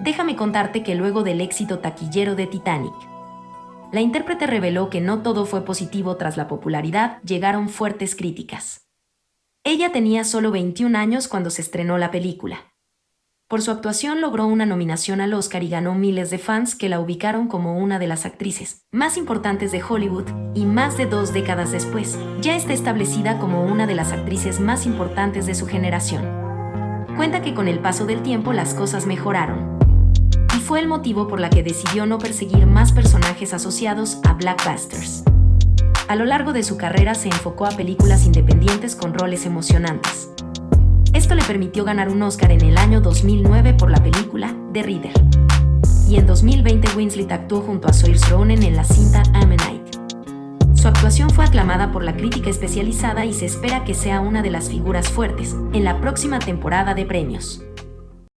Déjame contarte que luego del éxito taquillero de Titanic, la intérprete reveló que no todo fue positivo tras la popularidad, llegaron fuertes críticas. Ella tenía solo 21 años cuando se estrenó la película. Por su actuación logró una nominación al Oscar y ganó miles de fans que la ubicaron como una de las actrices más importantes de Hollywood y más de dos décadas después, ya está establecida como una de las actrices más importantes de su generación. Cuenta que con el paso del tiempo las cosas mejoraron, fue el motivo por la que decidió no perseguir más personajes asociados a Blackbusters. A lo largo de su carrera se enfocó a películas independientes con roles emocionantes. Esto le permitió ganar un Oscar en el año 2009 por la película The Reader. Y en 2020 Winslet actuó junto a Saoirse Ronan en la cinta Ammonite. Su actuación fue aclamada por la crítica especializada y se espera que sea una de las figuras fuertes en la próxima temporada de premios.